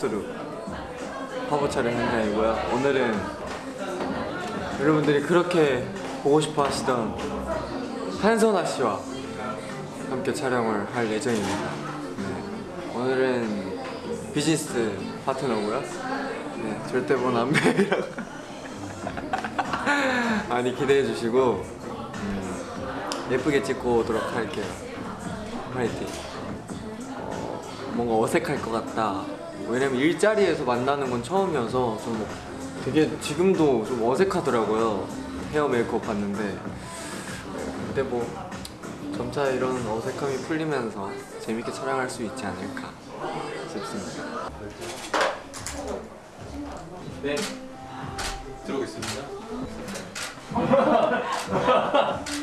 퍼스트룩 화보 촬영 현장이고요. 오늘은 여러분들이 그렇게 보고 싶어 하시던 한선아 씨와 함께 촬영을 할 예정입니다. 네. 오늘은 비즈니스 파트너고요. 네, 절대 본 안배이라고. 많이 기대해 주시고 음, 예쁘게 찍고 오도록 할게요. 화이팅. 어, 뭔가 어색할 것 같다 왜냐면 일자리에서 만나는 건 처음이어서 좀 되게 지금도 좀 어색하더라고요. 헤어 메이크업 봤는데. 근데 뭐 점차 이런 어색함이 풀리면서 재밌게 촬영할 수 있지 않을까 싶습니다. 네. 들어오겠습니다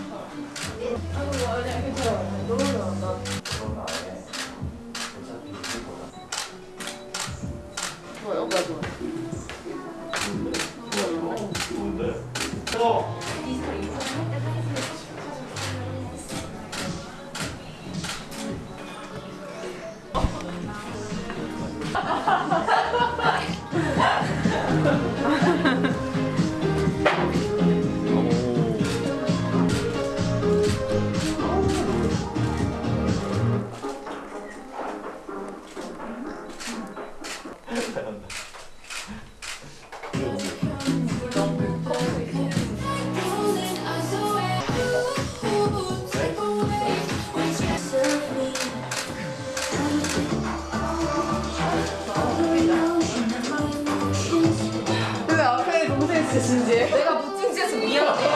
진짜 진지해? 내가 못 찡찡해서 미안해.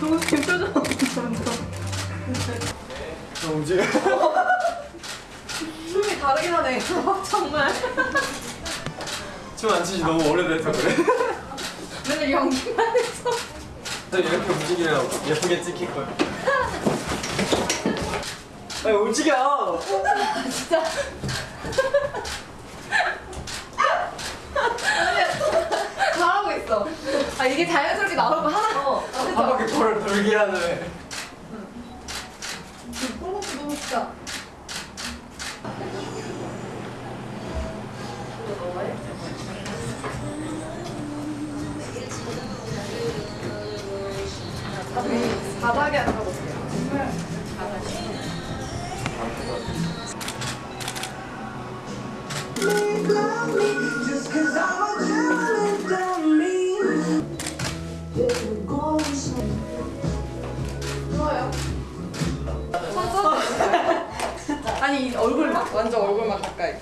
동생 표정 너무 지금 춤이 다르긴 하네. 정말. 춤 안 추지 너무 오래돼서 그래 맨날 연기만. 저 이렇게 움직이면 예쁘게 찍힐 거야 아니 움직여 진짜. 잘하고 있어. 아, 이게 자연스럽게 거 하나. 어. 한 바퀴 코를 돌게 하는 뽕뽕 너무 진짜. 바닥에 완전 얼굴만 가까이.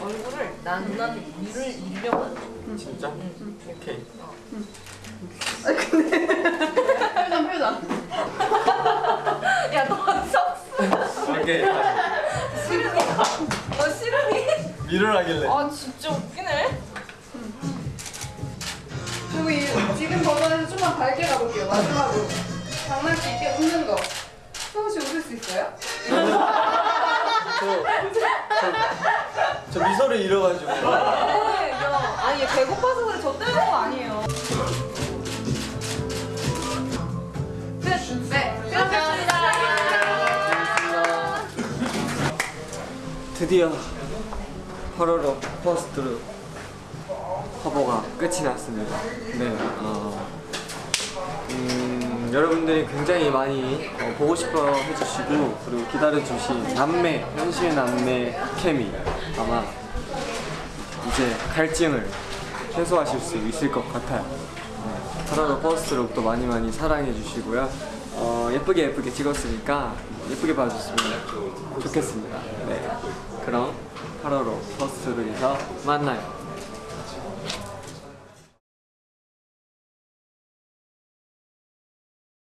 얼굴을 난 누나한테 일을 일려고 진짜? 오케이 표정 표정. 야너 썩스 오케이 싫으니? 너 싫으니? 밀으라길래 아 진짜 웃기네 그리고 이, 지금 버전에서 좀만 밝게 가볼게요. 마지막으로. 장난기 있게 웃는 거. 수호 씨 웃을 수 있어요? 저, 미소를 잃어가지고 네, 야, 아니 얘 배고파서 그래 저 때문에 거 아니에요 끝. 네. 끝났습니다 드디어 8월호 퍼스트룩 화보가 끝이 났습니다. 네, 어, 음, 여러분들이 굉장히 많이 어, 보고 싶어 해주시고 그리고 기다려주신 남매, 현실 남매 케미 아마 이제 갈증을 해소하실 수 있을 것 같아요. 네, 8월호 퍼스트룩도 많이 많이 사랑해 주시고요. 어, 예쁘게 예쁘게 찍었으니까 예쁘게 봐주시면 좋겠습니다. 네, 그럼 8월호 퍼스트룩에서 만나요.